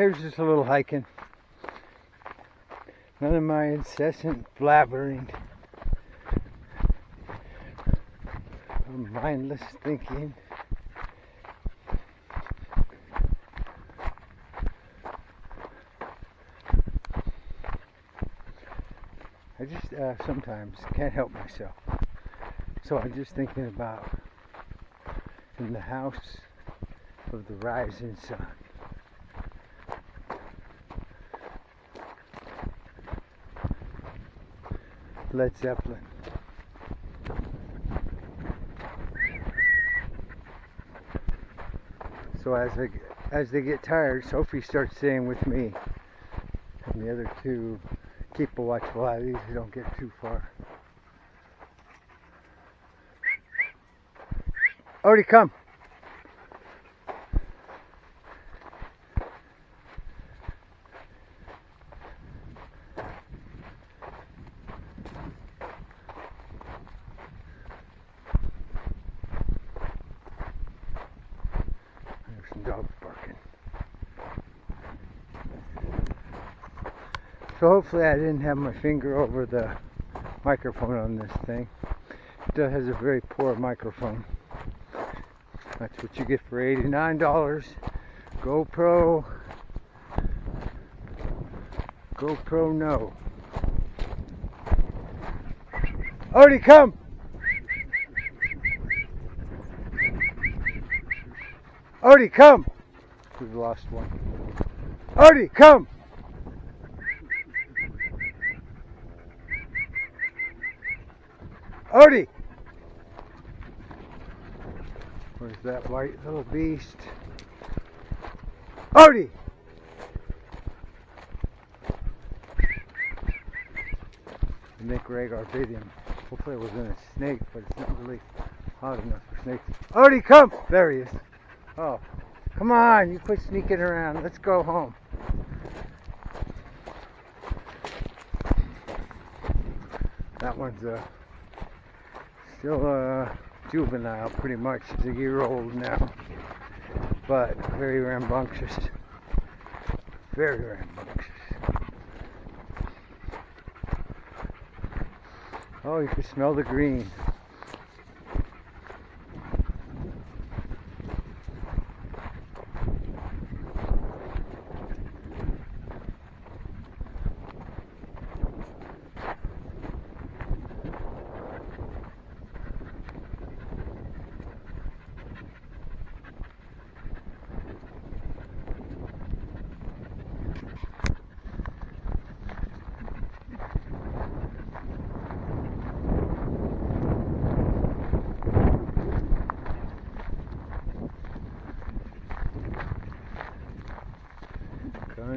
Here's just a little hiking. None of my incessant blabbering mindless thinking. I just uh, sometimes can't help myself. So I'm just thinking about in the house of the rising sun. Led Zeppelin. So as they as they get tired, Sophie starts staying with me, and the other two keep a watchful eye. These don't get too far. Odie, come. Dogs barking. So hopefully I didn't have my finger over the microphone on this thing. It still has a very poor microphone. That's what you get for $89. GoPro. GoPro no. Odie, come! Odie, come! We've lost one. Odie, come! Odie! Where's that white little beast? Odie! Nick Ragar bit him. Hopefully it wasn't a snake, but it's not really hot enough for snakes. Odie, come! There he is. Oh, come on, you quit sneaking around. Let's go home. That one's uh, still uh, juvenile, pretty much. He's a year old now, but very rambunctious. Very rambunctious. Oh, you can smell the green.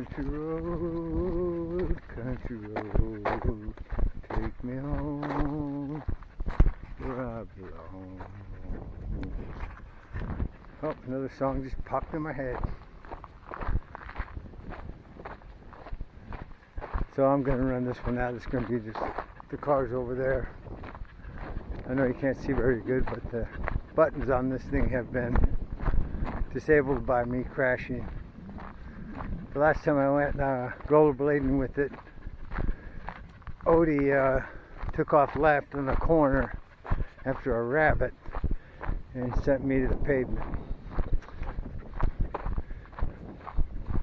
Country road, country road, take me home where I belong. Oh, another song just popped in my head. So I'm gonna run this one out. It's gonna be just the cars over there. I know you can't see very good, but the buttons on this thing have been disabled by me crashing. The last time I went uh, rollerblading with it, Odie uh, took off left in the corner after a rabbit and sent me to the pavement.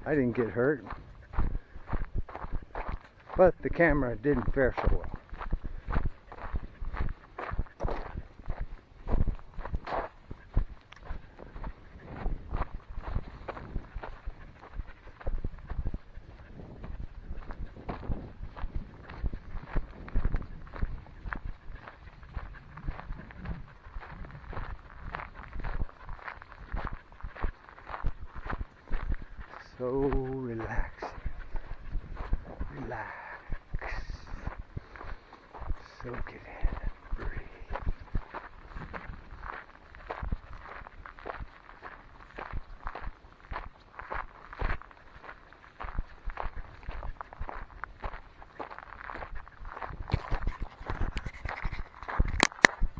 I didn't get hurt, but the camera didn't fare so well. So relaxing. Relax. Soak it in.